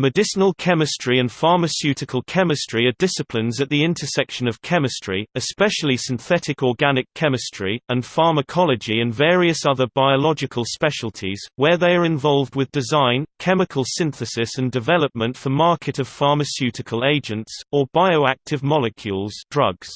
Medicinal chemistry and pharmaceutical chemistry are disciplines at the intersection of chemistry, especially synthetic organic chemistry, and pharmacology and various other biological specialties, where they are involved with design, chemical synthesis and development for market of pharmaceutical agents, or bioactive molecules drugs.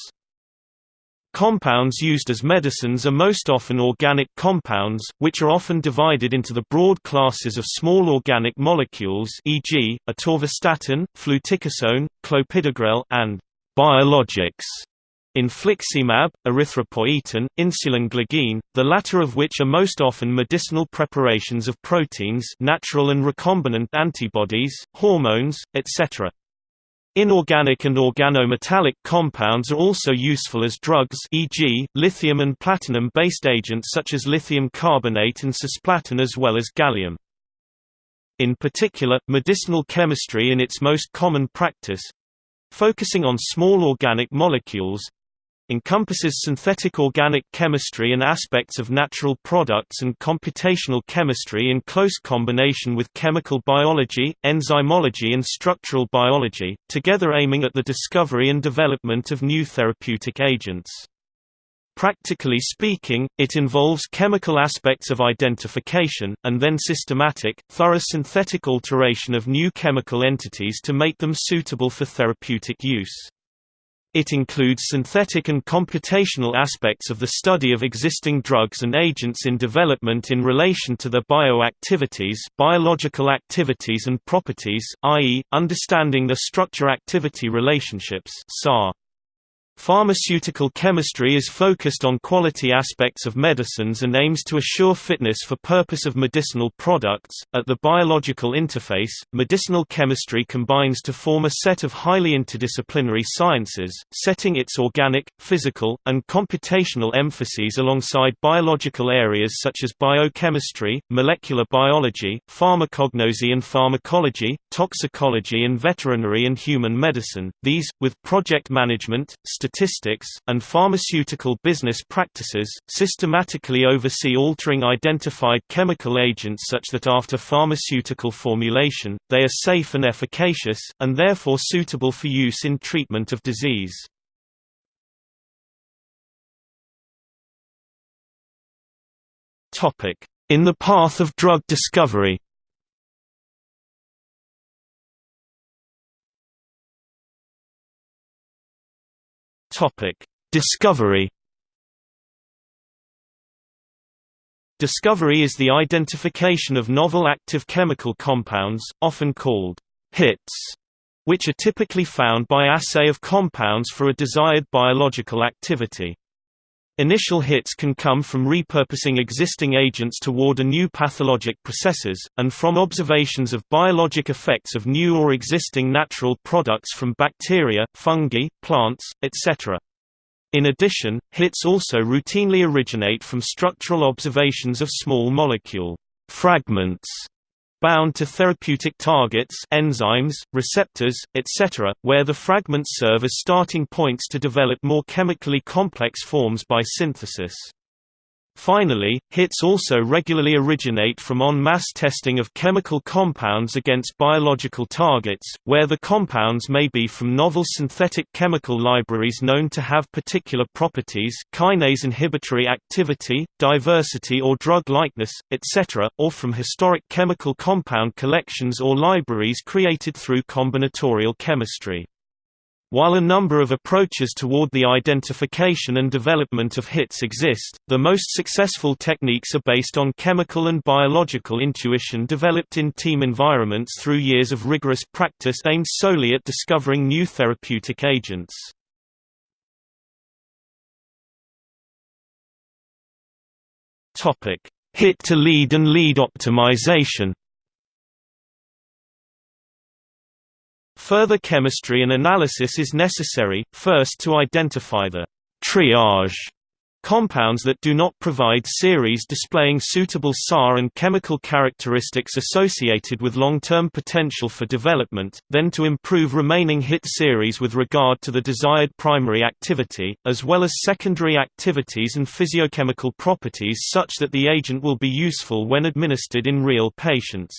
Compounds used as medicines are most often organic compounds, which are often divided into the broad classes of small organic molecules e.g., atorvastatin, fluticasone, clopidogrel, and biologics infliximab, erythropoietin, insulin glargine, the latter of which are most often medicinal preparations of proteins natural and recombinant antibodies, hormones, etc. Inorganic and organometallic compounds are also useful as drugs e.g., lithium and platinum-based agents such as lithium carbonate and cisplatin as well as gallium. In particular, medicinal chemistry in its most common practice—focusing on small organic molecules, encompasses synthetic organic chemistry and aspects of natural products and computational chemistry in close combination with chemical biology, enzymology and structural biology, together aiming at the discovery and development of new therapeutic agents. Practically speaking, it involves chemical aspects of identification, and then systematic, thorough synthetic alteration of new chemical entities to make them suitable for therapeutic use. It includes synthetic and computational aspects of the study of existing drugs and agents in development in relation to their bioactivities biological activities and properties, i.e., understanding the structure-activity relationships SAR. Pharmaceutical chemistry is focused on quality aspects of medicines and aims to assure fitness for purpose of medicinal products. At the biological interface, medicinal chemistry combines to form a set of highly interdisciplinary sciences, setting its organic, physical, and computational emphases alongside biological areas such as biochemistry, molecular biology, pharmacognosy and pharmacology, toxicology and veterinary and human medicine. These, with project management, statistics, and pharmaceutical business practices, systematically oversee altering identified chemical agents such that after pharmaceutical formulation, they are safe and efficacious, and therefore suitable for use in treatment of disease. In the path of drug discovery Discovery. Discovery is the identification of novel active chemical compounds, often called hits, which are typically found by assay of compounds for a desired biological activity. Initial hits can come from repurposing existing agents toward a new pathologic processes, and from observations of biologic effects of new or existing natural products from bacteria, fungi, plants, etc. In addition, hits also routinely originate from structural observations of small molecule fragments bound to therapeutic targets enzymes, receptors, etc., where the fragments serve as starting points to develop more chemically complex forms by synthesis. Finally, hits also regularly originate from en masse testing of chemical compounds against biological targets, where the compounds may be from novel synthetic chemical libraries known to have particular properties kinase inhibitory activity, diversity or drug-likeness, etc., or from historic chemical compound collections or libraries created through combinatorial chemistry. While a number of approaches toward the identification and development of hits exist, the most successful techniques are based on chemical and biological intuition developed in team environments through years of rigorous practice aimed solely at discovering new therapeutic agents. Hit to lead and lead optimization Further chemistry and analysis is necessary, first to identify the triage compounds that do not provide series displaying suitable SAR and chemical characteristics associated with long-term potential for development, then to improve remaining hit series with regard to the desired primary activity, as well as secondary activities and physiochemical properties such that the agent will be useful when administered in real patients.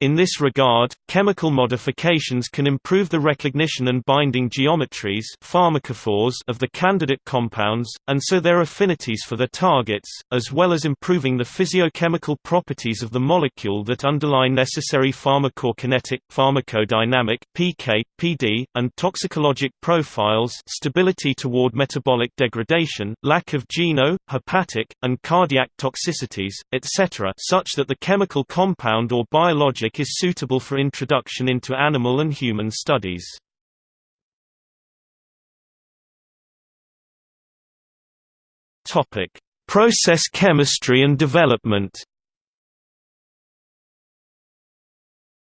In this regard, chemical modifications can improve the recognition and binding geometries pharmacophores of the candidate compounds, and so their affinities for the targets, as well as improving the physiochemical properties of the molecule that underlie necessary pharmacokinetic, pharmacodynamic PK, PD, and toxicologic profiles stability toward metabolic degradation, lack of geno, hepatic, and cardiac toxicities, etc. such that the chemical compound or biologic is suitable for introduction into animal and human studies. Topic: Process chemistry and development.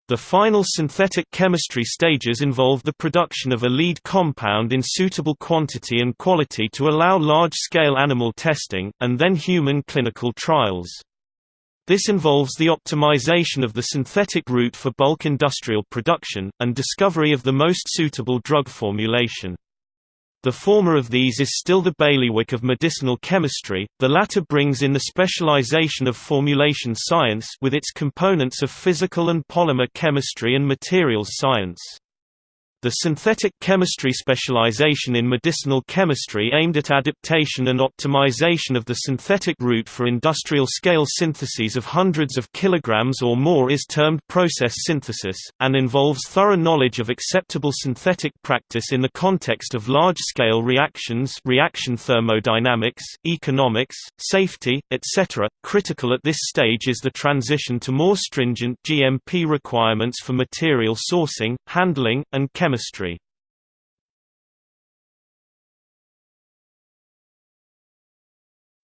The final synthetic chemistry stages involve the production of a lead compound in suitable quantity and quality to allow large-scale animal testing, and then human clinical trials. This involves the optimization of the synthetic route for bulk industrial production, and discovery of the most suitable drug formulation. The former of these is still the bailiwick of medicinal chemistry, the latter brings in the specialization of formulation science with its components of physical and polymer chemistry and materials science. The synthetic chemistry specialization in medicinal chemistry aimed at adaptation and optimization of the synthetic route for industrial-scale syntheses of hundreds of kilograms or more is termed process synthesis, and involves thorough knowledge of acceptable synthetic practice in the context of large-scale reactions reaction thermodynamics, economics, safety, etc. Critical at this stage is the transition to more stringent GMP requirements for material sourcing, handling, and chemistry chemistry.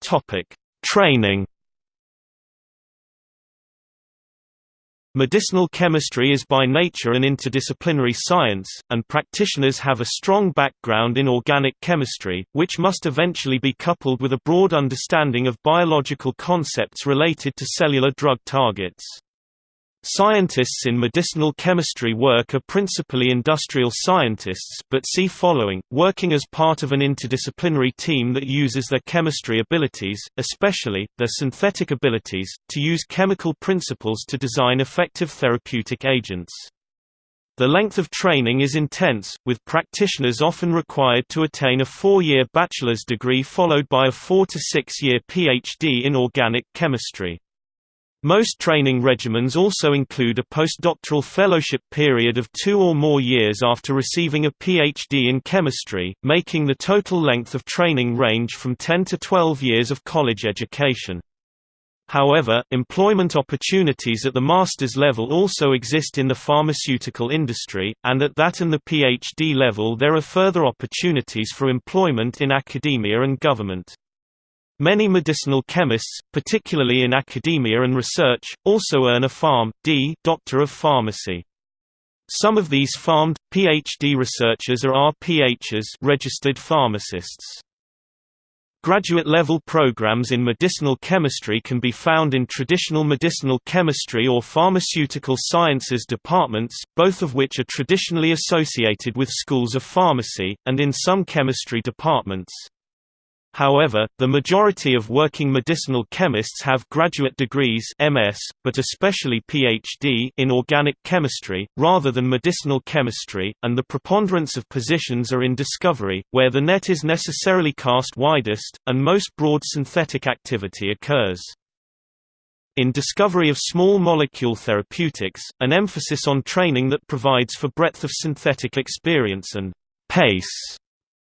Topic: Training. Medicinal chemistry is by nature an interdisciplinary science, and practitioners have a strong background in organic chemistry, which must eventually be coupled with a broad understanding of biological concepts related to cellular drug targets. Scientists in medicinal chemistry work are principally industrial scientists but see following, working as part of an interdisciplinary team that uses their chemistry abilities, especially, their synthetic abilities, to use chemical principles to design effective therapeutic agents. The length of training is intense, with practitioners often required to attain a four-year bachelor's degree followed by a four- to six-year PhD in organic chemistry. Most training regimens also include a postdoctoral fellowship period of two or more years after receiving a PhD in chemistry, making the total length of training range from 10 to 12 years of college education. However, employment opportunities at the master's level also exist in the pharmaceutical industry, and at that and the PhD level there are further opportunities for employment in academia and government. Many medicinal chemists, particularly in academia and research, also earn a Pharm.D. Doctor of Pharmacy. Some of these PharmD, PhD researchers are RPHs registered pharmacists. Graduate-level programs in medicinal chemistry can be found in traditional medicinal chemistry or pharmaceutical sciences departments, both of which are traditionally associated with schools of pharmacy, and in some chemistry departments. However, the majority of working medicinal chemists have graduate degrees MS, but especially PhD in organic chemistry, rather than medicinal chemistry, and the preponderance of positions are in discovery, where the net is necessarily cast widest, and most broad synthetic activity occurs. In discovery of small molecule therapeutics, an emphasis on training that provides for breadth of synthetic experience and pace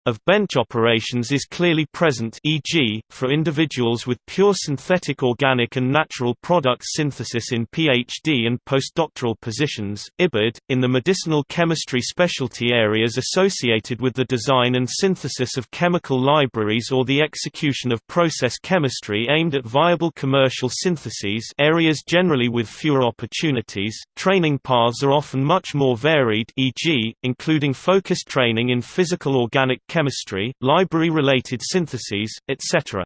of bench operations is clearly present e.g., for individuals with pure synthetic organic and natural product synthesis in PhD and postdoctoral positions, IBID, in the medicinal chemistry specialty areas associated with the design and synthesis of chemical libraries or the execution of process chemistry aimed at viable commercial syntheses areas generally with fewer opportunities, training paths are often much more varied e.g., including focused training in physical organic chemistry chemistry, library-related syntheses, etc.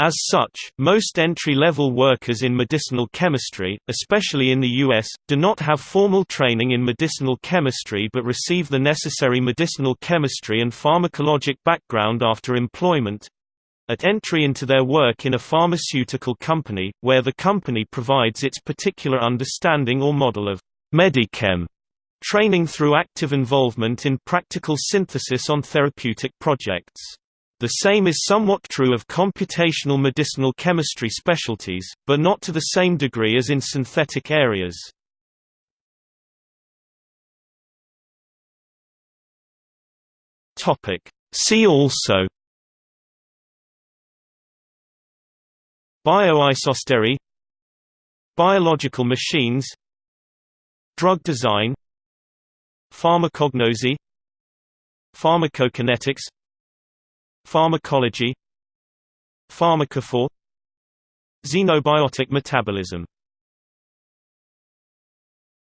As such, most entry-level workers in medicinal chemistry, especially in the U.S., do not have formal training in medicinal chemistry but receive the necessary medicinal chemistry and pharmacologic background after employment, at entry into their work in a pharmaceutical company, where the company provides its particular understanding or model of Medichem training through active involvement in practical synthesis on therapeutic projects. The same is somewhat true of computational medicinal chemistry specialties, but not to the same degree as in synthetic areas. See also Bioisostery Biological machines Drug design Pharmacognosy Pharmacokinetics Pharmacology Pharmacophore Xenobiotic metabolism